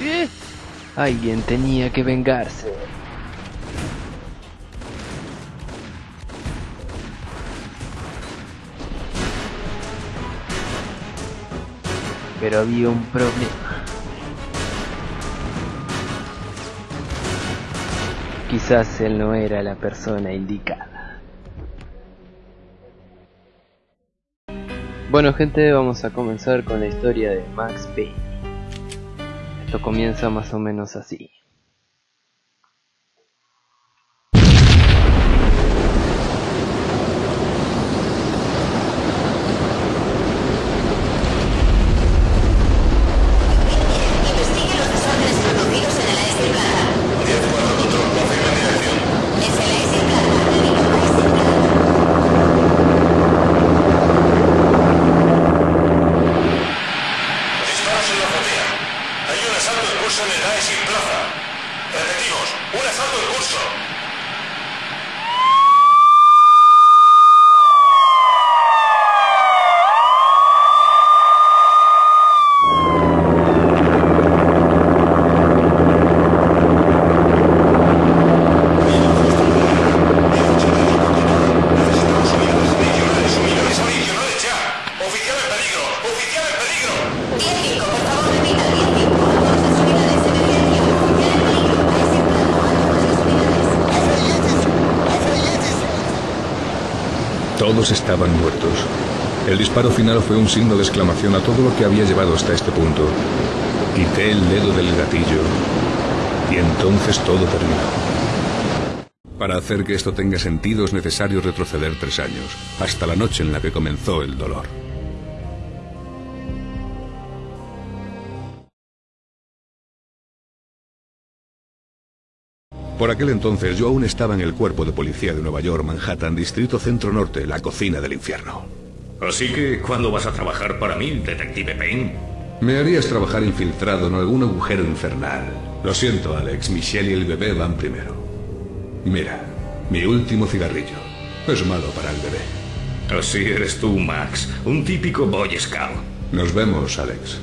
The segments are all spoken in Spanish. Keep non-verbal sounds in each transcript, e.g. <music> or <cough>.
¿Eh? Alguien tenía que vengarse. Pero había un problema. Quizás él no era la persona indicada. Bueno gente, vamos a comenzar con la historia de Max Payne. Esto comienza más o menos así. Investigue los desórdenes producidos en el AS Plata. Es el AS Plata. Le digo, AS Plata. Disparos en la azotea. Hay un asalto en curso en el Plaza. Repetimos, un asalto en curso. Todos estaban muertos. El disparo final fue un signo de exclamación a todo lo que había llevado hasta este punto. Quité el dedo del gatillo y entonces todo terminó. Para hacer que esto tenga sentido es necesario retroceder tres años, hasta la noche en la que comenzó el dolor. Por aquel entonces yo aún estaba en el cuerpo de policía de Nueva York, Manhattan, Distrito Centro Norte, la cocina del infierno. Así que, ¿cuándo vas a trabajar para mí, detective Payne? Me harías trabajar infiltrado en algún agujero infernal. Lo siento, Alex. Michelle y el bebé van primero. Mira, mi último cigarrillo. Es malo para el bebé. Así eres tú, Max, un típico Boy Scout. Nos vemos, Alex.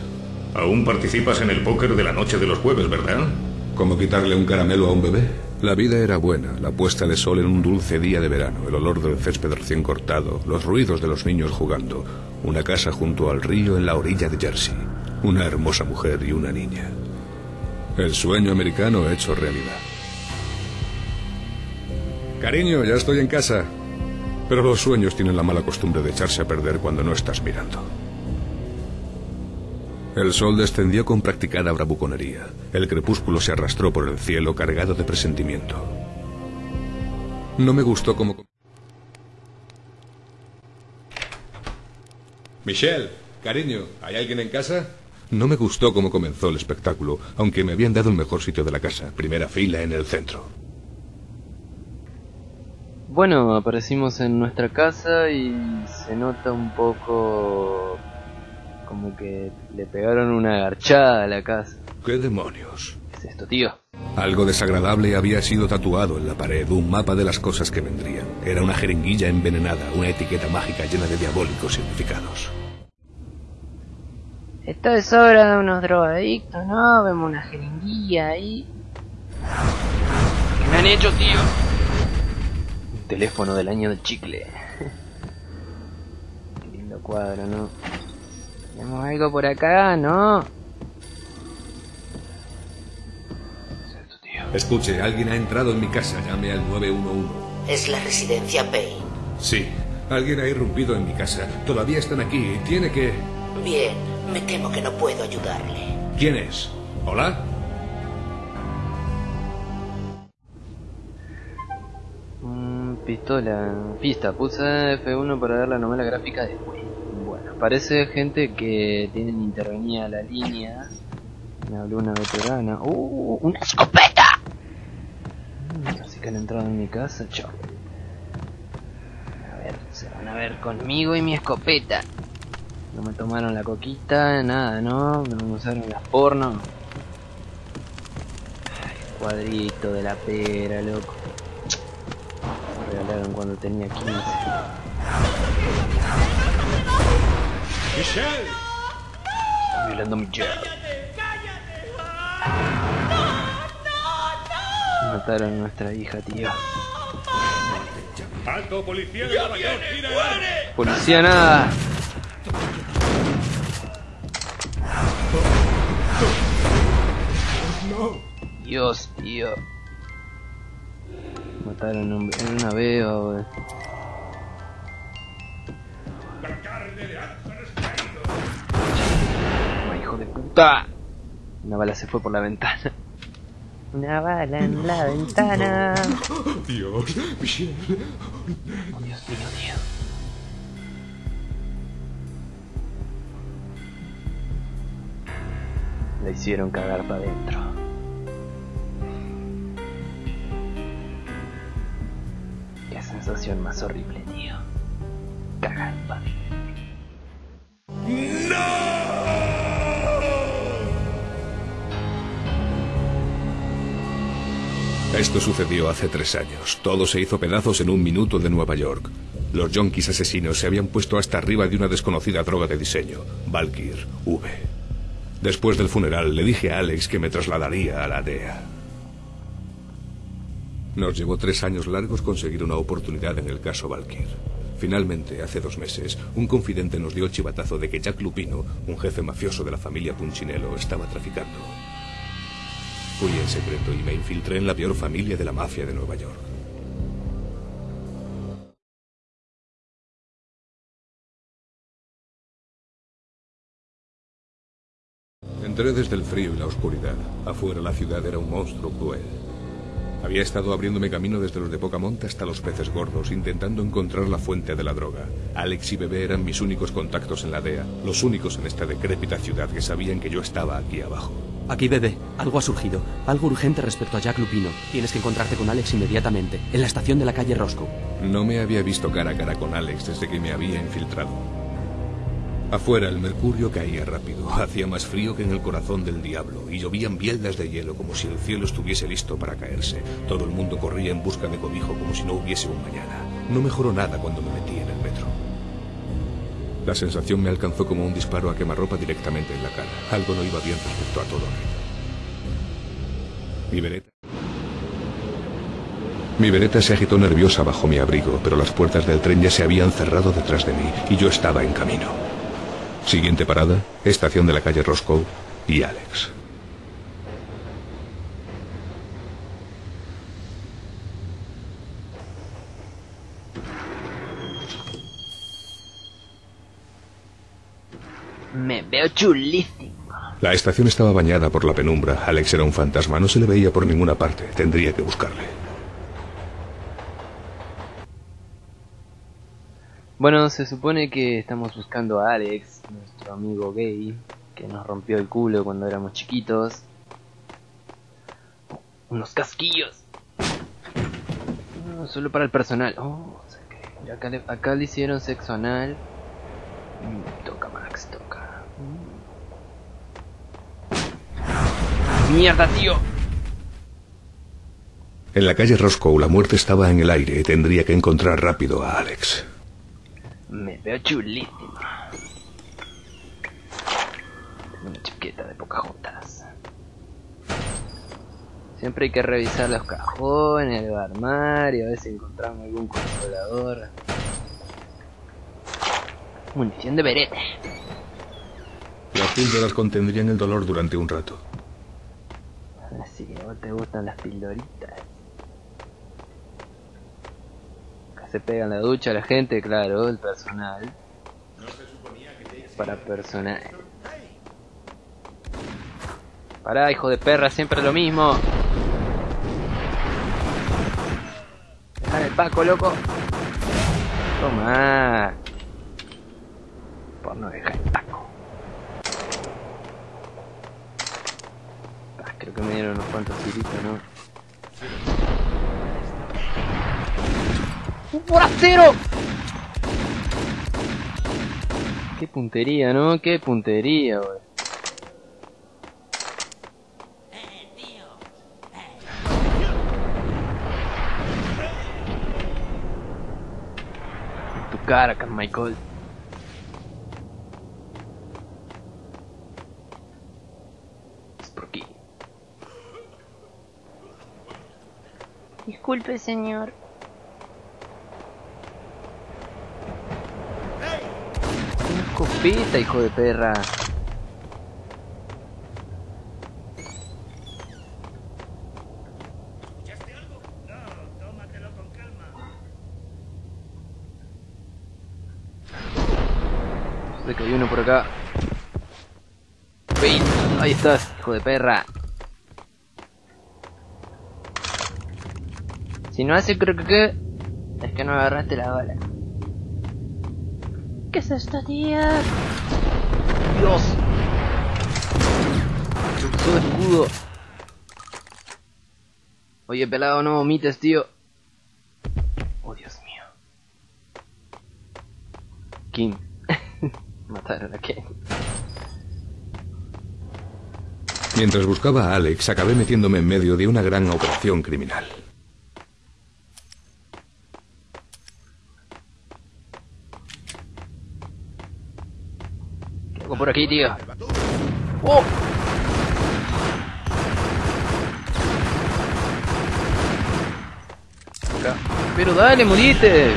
Aún participas en el póker de la noche de los jueves, ¿verdad? ¿Cómo quitarle un caramelo a un bebé? La vida era buena, la puesta de sol en un dulce día de verano, el olor del césped recién cortado, los ruidos de los niños jugando, una casa junto al río en la orilla de Jersey, una hermosa mujer y una niña. El sueño americano hecho realidad. Cariño, ya estoy en casa. Pero los sueños tienen la mala costumbre de echarse a perder cuando no estás mirando. El sol descendió con practicada bravuconería. El crepúsculo se arrastró por el cielo cargado de presentimiento. No me gustó como... Michelle, cariño, ¿hay alguien en casa? No me gustó cómo comenzó el espectáculo, aunque me habían dado el mejor sitio de la casa, primera fila en el centro. Bueno, aparecimos en nuestra casa y se nota un poco como que le pegaron una garchada a la casa. ¿Qué demonios? ¿Qué es esto, tío? Algo desagradable había sido tatuado en la pared, un mapa de las cosas que vendrían. Era una jeringuilla envenenada, una etiqueta mágica llena de diabólicos significados. Esto es obra de unos drogadictos, ¿no? Vemos una jeringuilla ahí. ¿Qué me han hecho, tío? Un teléfono del año del chicle. <laughs> Qué lindo cuadro, ¿no? ¿Tenemos algo por acá? ¿No? Escuche, alguien ha entrado en mi casa, llame al 911. Es la residencia Payne. Sí, alguien ha irrumpido en mi casa. Todavía están aquí y tiene que... Bien, me temo que no puedo ayudarle. ¿Quién es? ¿Hola? Mm, pistola, pista, puse F1 para ver la novela gráfica de Wii. Parece gente que tienen intervenida la línea. Me habló una veterana. ¡Uh! ¡Una escopeta! Así que han entrado en mi casa, chao. A ver, se van a ver conmigo y mi escopeta. No me tomaron la coquita, nada, ¿no? No me usaron las porno. Ay, cuadrito de la pera, loco. Me regalaron cuando tenía 15. ¡Michelle! Está violando a Michelle. ¡Cállate! ¡Cállate! Mataron a nuestra hija, tío. ¡Alto, policía de Nueva York! ¡Gira ¡Policía nada! Dios, tío. Mataron a un, una beba, wey. Hijo de puta. Una bala se fue por la ventana. Una bala en la ventana. Dios, Michelle. Oh, Dios mío, tío. La hicieron cagar para adentro. Qué sensación más horrible, tío. Cagar para Esto sucedió hace tres años. Todo se hizo pedazos en un minuto de Nueva York. Los yonkis asesinos se habían puesto hasta arriba de una desconocida droga de diseño, Valkyr V. Después del funeral le dije a Alex que me trasladaría a la DEA. Nos llevó tres años largos conseguir una oportunidad en el caso Valkyr. Finalmente, hace dos meses, un confidente nos dio el chivatazo de que Jack Lupino, un jefe mafioso de la familia Punchinello, estaba traficando. Fui en secreto y me infiltré en la peor familia de la mafia de Nueva York. Entré desde el frío y la oscuridad. Afuera la ciudad era un monstruo cruel. Había estado abriéndome camino desde los de poca monta hasta los peces gordos, intentando encontrar la fuente de la droga. Alex y Bebé eran mis únicos contactos en la DEA, los únicos en esta decrépita ciudad que sabían que yo estaba aquí abajo. Aquí, bebé. Algo ha surgido. Algo urgente respecto a Jack Lupino. Tienes que encontrarte con Alex inmediatamente, en la estación de la calle Roscoe. No me había visto cara a cara con Alex desde que me había infiltrado. Afuera el mercurio caía rápido, <laughs> hacía más frío que en el corazón del diablo y llovían bieldas de hielo como si el cielo estuviese listo para caerse. Todo el mundo corría en busca de cobijo como si no hubiese un mañana. No mejoró nada cuando me metí. La sensación me alcanzó como un disparo a quemarropa directamente en la cara. Algo no iba bien respecto a todo. Mi vereta. Mi vereta se agitó nerviosa bajo mi abrigo, pero las puertas del tren ya se habían cerrado detrás de mí y yo estaba en camino. Siguiente parada, estación de la calle Roscoe y Alex. Me veo chulísimo. La estación estaba bañada por la penumbra. Alex era un fantasma, no se le veía por ninguna parte. Tendría que buscarle. Bueno, se supone que estamos buscando a Alex, nuestro amigo gay, que nos rompió el culo cuando éramos chiquitos. Unos casquillos. No, solo para el personal. Oh, acá, le, acá le hicieron sexo anal. Mm, toca, Max, toca. ¡Mierda, tío! En la calle Roscoe la muerte estaba en el aire y tendría que encontrar rápido a Alex. Me veo chulísimo. Tengo una chaqueta de Pocahontas. Siempre hay que revisar los cajones, el armario, a ver si encontramos algún consolador. Munición de berete. Las píldoras contendrían el dolor durante un rato. Así que a vos te gustan las pildoritas. Acá se pega en la ducha la gente, claro, el personal. Para personal. Pará, hijo de perra, siempre lo mismo. Dejar el paco, loco. Toma. Por no dejar el paco. Ah, creo que me dieron unos cuantos tiritos, ¿no? ¡Un forastero! Qué puntería, ¿no? Qué puntería, wey. Tu cara, Carmichael. Es por aquí. Disculpe, señor. Una escopeta, hijo de perra. Sé que hay uno por acá. Ahí estás, hijo de perra. Si no hace creo que es que no agarraste la bala. ¿Qué es esto, tío? Dios. Todo escudo. Oye, pelado, no vomites, tío. Oh, Dios mío. Kim. <laughs> Mataron a Ken. Mientras buscaba a Alex, acabé metiéndome en medio de una gran operación criminal. ¿Qué hago por aquí, tío? ¡Oh! Pero dale, morite.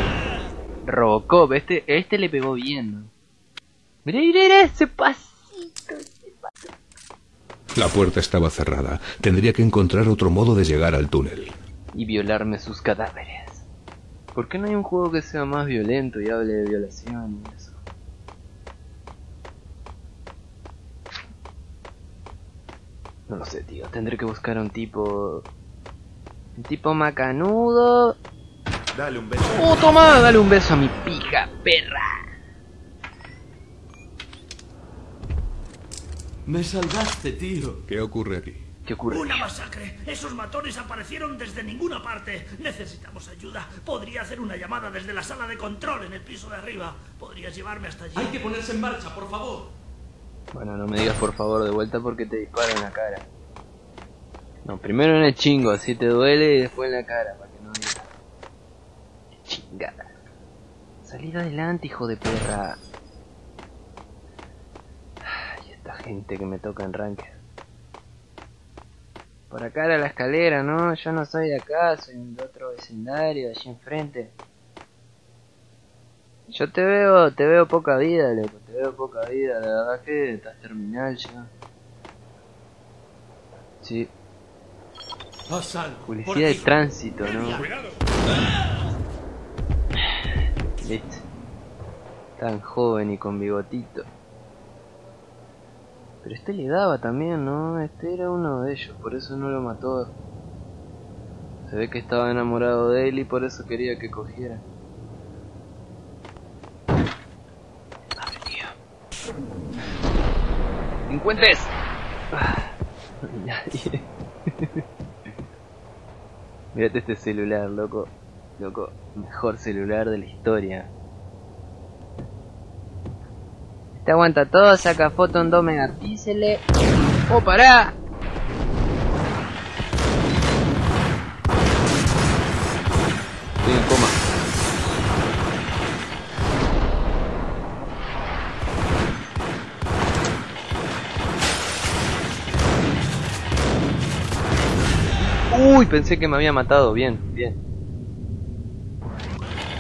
Robocop, este, este le pegó bien. mirá, mirá ese pasito. ese pasito. La puerta estaba cerrada. Tendría que encontrar otro modo de llegar al túnel. Y violarme sus cadáveres. ¿Por qué no hay un juego que sea más violento y hable de violación y eso? No lo sé, tío. Tendré que buscar a un tipo... Un tipo macanudo. Dale un beso. ¡Oh, toma! Dale un beso a mi pija, perra. Me salvaste, tío. ¿Qué ocurre aquí? ¿Qué ocurre? Una masacre. Esos matones aparecieron desde ninguna parte. Necesitamos ayuda. Podría hacer una llamada desde la sala de control en el piso de arriba. ¿Podrías llevarme hasta allí? Hay que ponerse en marcha, por favor. Bueno, no me digas por favor de vuelta porque te disparo en la cara. No, primero en el chingo, así te duele y después en la cara, para que no digas. Chingada. Salid adelante, hijo de perra. Ay, esta gente que me toca en ranked. Por acá era la escalera, ¿no? Yo no soy de acá, soy de otro vecindario, allí enfrente. Yo te veo, te veo poca vida, loco, te veo poca vida, la verdad que estás terminal ya. Sí, policía de tránsito, ¿no? Listo. Tan joven y con bigotito. Pero este le daba también, ¿no? Este era uno de ellos, por eso no lo mató. Se ve que estaba enamorado de él y por eso quería que cogiera. Abre, tío. Ah, hay nadie. Mírate este celular, loco. Loco, mejor celular de la historia. Este aguanta todo, saca foto en 2 megapíxeles. ¡Oh, pará! Uy, pensé que me había matado. Bien, bien.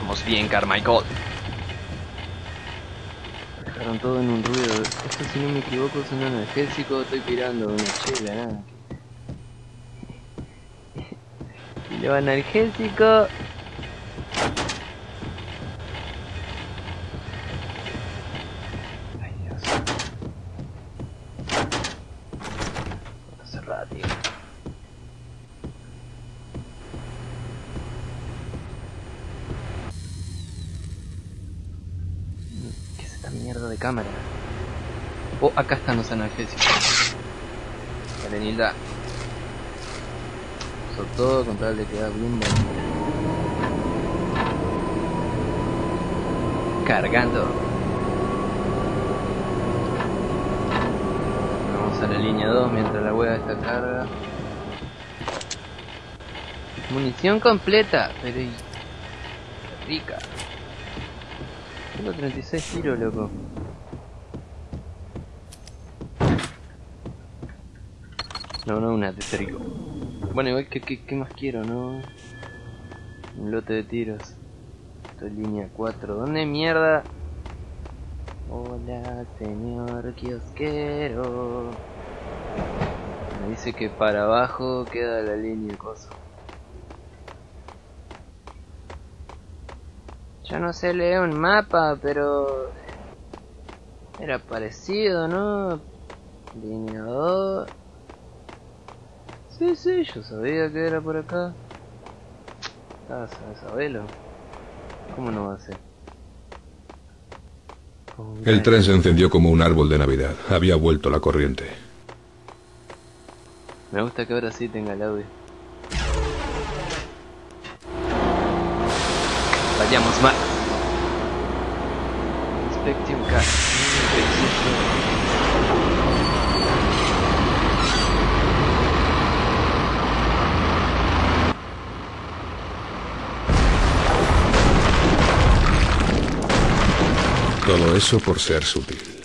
Vamos bien, Carmichael. Dejaron todo en un ruido. Esto, si no me equivoco, es un analgésico. Estoy pirando una chela, nada. Lo analgésico. Ay, Dios. Puerta cerrada, tío. ¿Qué es esta mierda de cámara? Oh, acá están los analgésicos. Dale, Nilda. Sobre todo con tal de quedar bien. Cargando. Vamos a la línea 2 mientras la hueá está carga. Munición completa, pero rica. Tengo 36 tiros, loco. No, no, una de. Bueno, igual que, que, ¿qué más quiero, no? Un lote de tiros. Esto es línea 4. ¿Dónde mierda? Hola, señor kiosquero. Me dice que para abajo queda la línea cosa. Yo no sé leer un mapa, pero... Era parecido, ¿no? Línea 2. Sí, sí, yo sabía que era por acá. Ah, sabelo. ¿Cómo no va a ser? El tren se encendió como un árbol de Navidad. Había vuelto la corriente. Me gusta que ahora sí tenga el audio. Vayamos más. Inspección K. Todo eso por ser sutil.